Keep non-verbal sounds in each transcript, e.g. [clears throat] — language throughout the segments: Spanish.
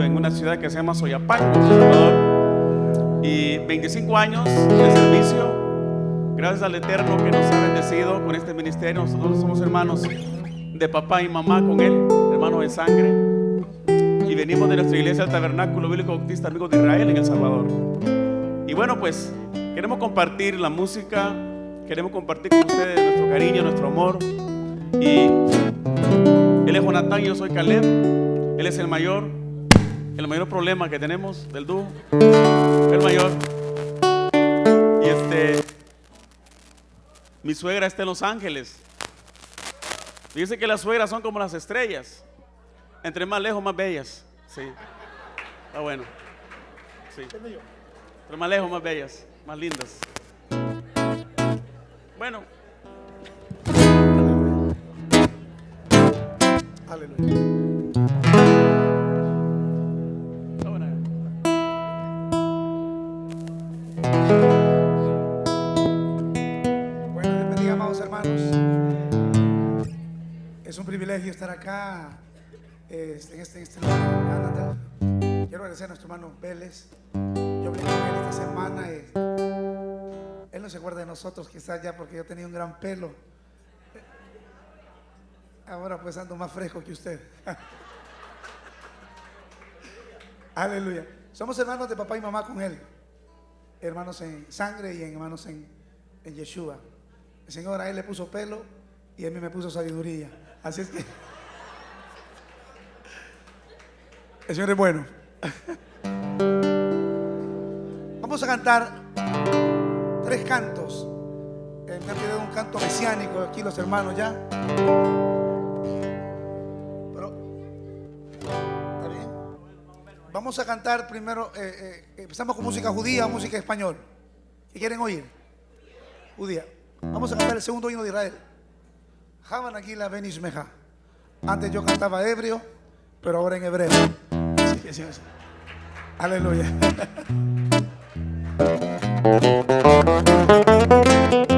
en una ciudad que se llama Soyapango, Salvador. Y 25 años de servicio. Gracias al Eterno que nos ha bendecido con este ministerio. Nosotros somos hermanos de papá y mamá con él, hermanos de sangre. Y venimos de nuestra iglesia, el Tabernáculo Bíblico Bautista Amigos de Israel en El Salvador. Y bueno, pues queremos compartir la música, queremos compartir con ustedes nuestro cariño, nuestro amor. Y él es Jonathan y yo soy Caleb. Él es el mayor, el mayor problema que tenemos del dúo. El mayor. Y este, mi suegra está en Los Ángeles. Dice que las suegras son como las estrellas. Entre más lejos, más bellas. Sí. Está bueno. Sí. Entre más lejos, más bellas, más lindas. Bueno. Aleluya. Estar acá en este, en este lugar. Quiero agradecer a nuestro hermano Vélez. Yo hablé con él esta semana. él no se acuerda de nosotros, quizás ya porque yo tenía un gran pelo. Ahora pues ando más fresco que usted. [laughs] Aleluya. Somos hermanos de papá y mamá con él. Hermanos en sangre y hermanos en, en Yeshua. El Señor a él le puso pelo y a mí me puso sabiduría. Así es que el Señor bueno. Vamos a cantar tres cantos. Eh, me han pedido un canto mesiánico aquí los hermanos ya. Pero, ¿está bien? Vamos a cantar primero, eh, eh, empezamos con música judía música español. ¿Qué quieren oír? Judía. Vamos a cantar el segundo himno de Israel. Javan aquí la Meja. Antes yo cantaba ebrio, pero ahora en hebreo. Aleluya. [laughs]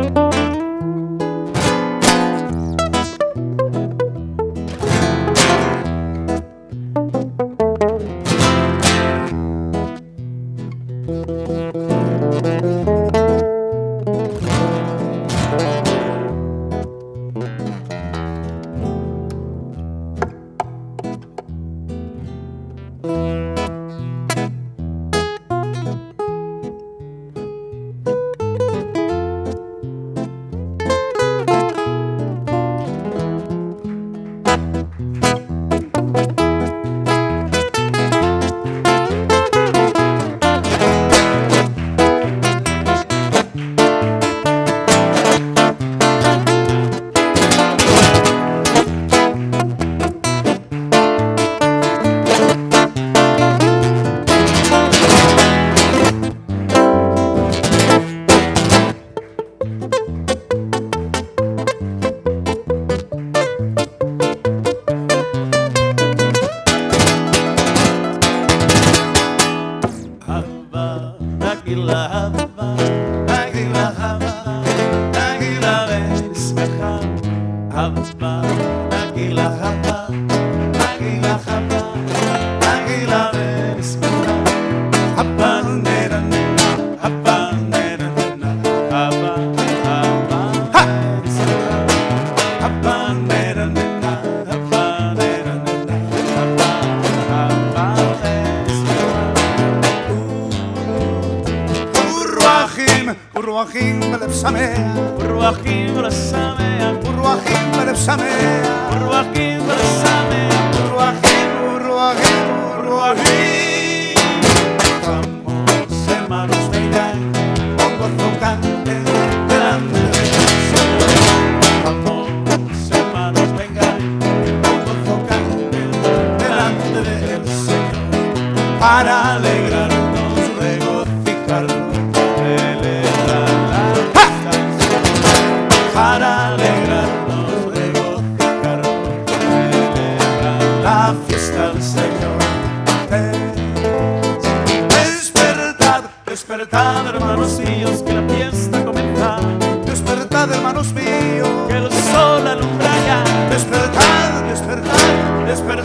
Ruachim Lepsamea, Ruachim Lepsamea, Ruachim Lepsamea, Ruachim Lepsamea, Ruachim, Para alegrarnos, regocijarnos, celebrar la fiesta del Señor. Despertad, despertad, hermanos míos, que la fiesta comienza. Despertad, hermanos míos. Que el sol alumbra ya. Despertad, despertad. Despertad.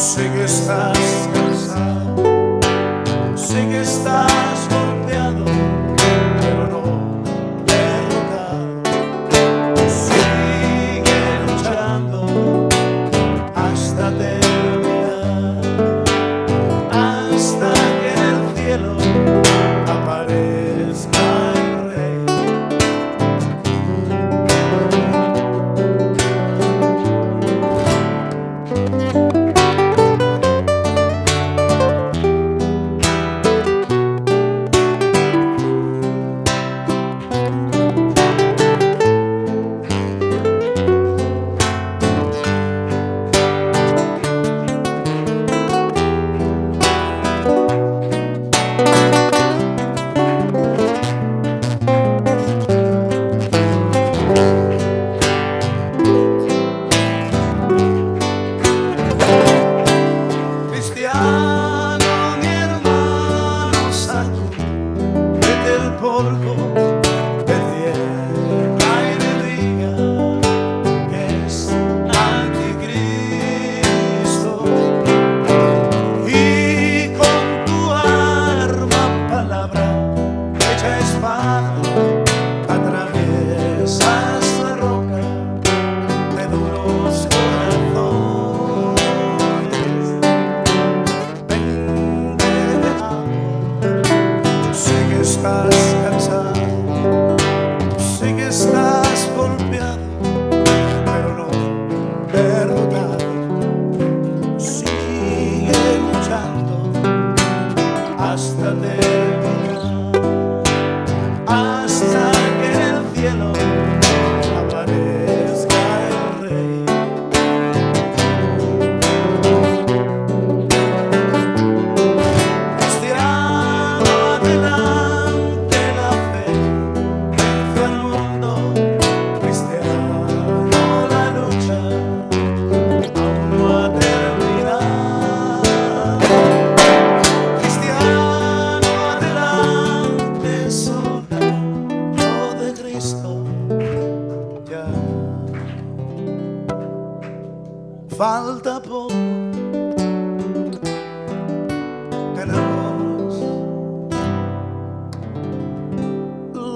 sigue estar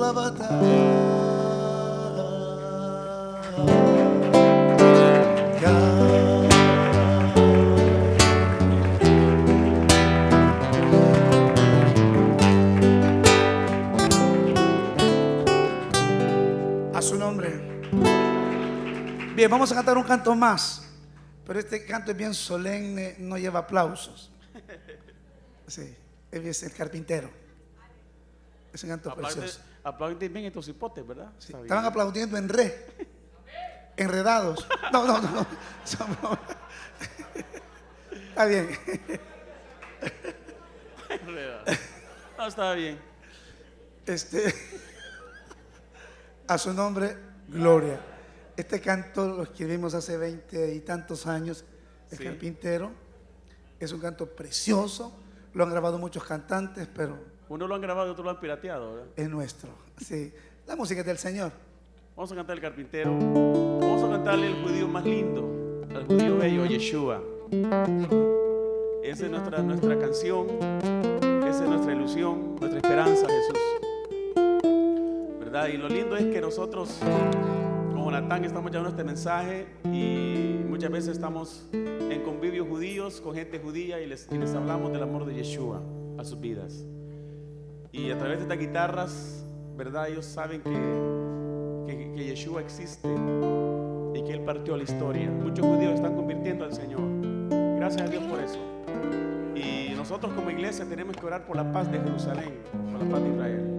la batalla. A su nombre. Bien, vamos a cantar un canto más. Pero este canto es bien solemne, no lleva aplausos. Sí, es el carpintero. Es un canto precioso. Aplauden bien estos hipotes, ¿verdad? Sí. Estaban aplaudiendo en re. Enredados. No, no, no. Somos- Está bien. No, está bien. Este, a su nombre, gloria. Este canto lo escribimos hace 20 y tantos años, El Sí. Carpintero. Es un canto precioso, lo han grabado muchos cantantes, pero Uno lo han grabado y otro lo han pirateado, ¿verdad? es nuestro. Sí, la música es del Señor. Vamos a cantar el carpintero. Vamos a cantarle al judío más lindo, al judío bello, Yeshua. Esa es nuestra, nuestra canción, esa es nuestra ilusión, nuestra esperanza, Jesús. ¿Verdad? Y lo lindo es que nosotros, como Natán, estamos llevando este mensaje y muchas veces estamos en convivios judíos con gente judía y les, y les hablamos del amor de Yeshua a sus vidas. Y a través de estas guitarras, ¿verdad? Ellos saben que, que, que Yeshua existe y que Él partió la historia. Muchos judíos están convirtiendo al Señor. Gracias a Dios por eso. Y nosotros como iglesia tenemos que orar por la paz de Jerusalén, por la paz de Israel.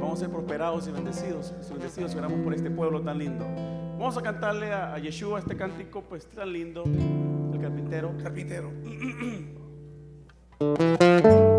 Vamos a ser prosperados y bendecidos, y bendecidos oramos por este pueblo tan lindo. Vamos a cantarle a, a Yeshua este cántico pues tan lindo, el carpintero. Carpintero. [clears throat]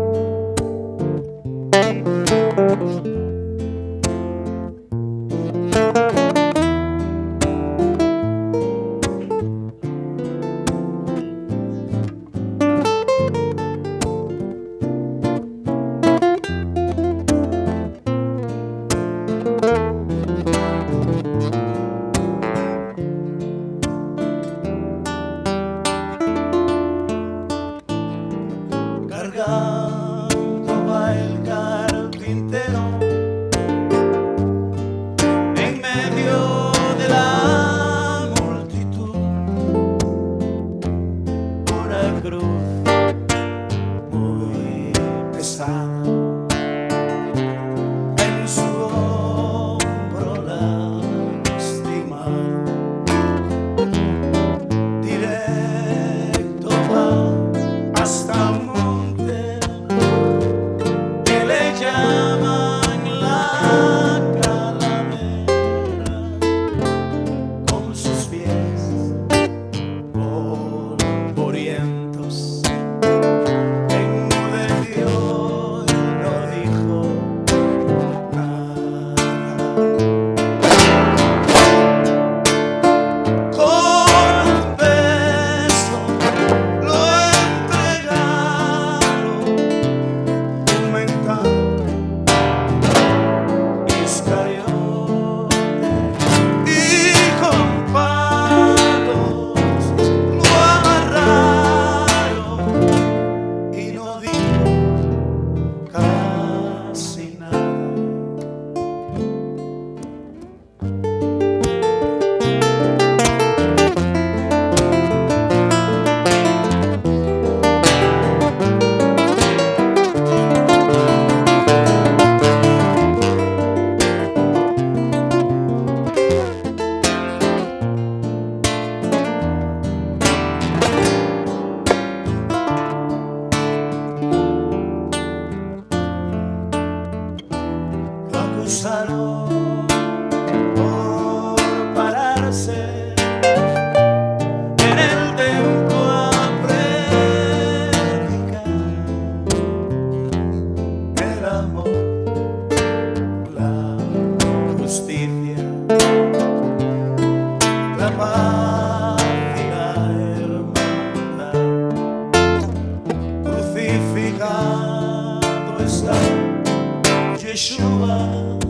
Yeshua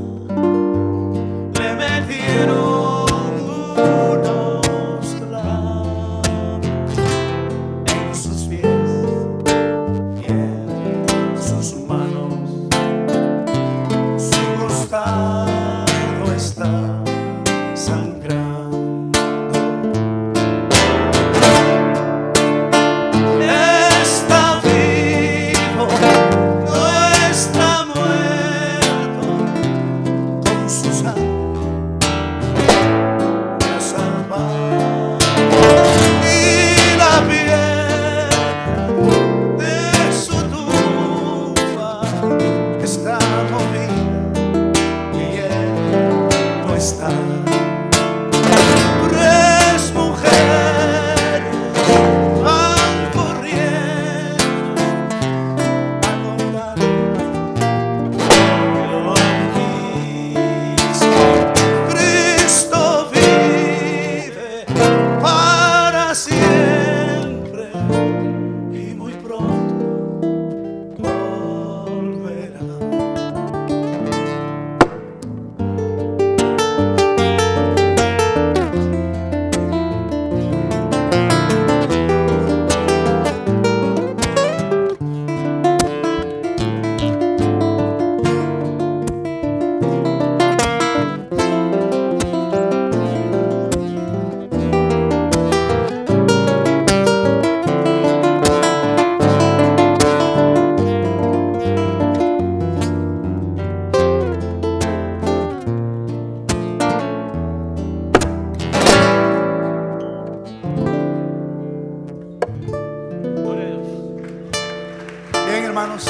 hermanos.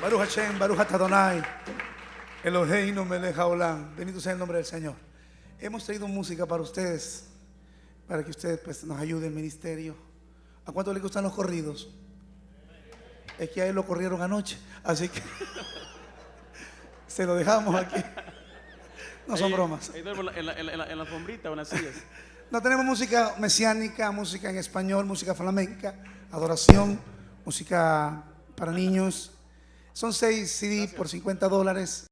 Baruch Hashem, Baruch Atadonai. Eloheinu melech haolam. Bendito sea el nombre del Señor. Hemos traído música para ustedes, para que ustedes pues, nos ayuden el ministerio. ¿A cuánto le gustan los corridos? Es que a él lo corrieron anoche, así que [laughs] se lo dejamos aquí. No son Ahí- bromas. Ahí duermo en la, en, la, en, la, en la- en la alfombrita o en las sillas. No tenemos música mesiánica, música en español, música flamenca, adoración, música para niños. Son seis CD por 50 dólares.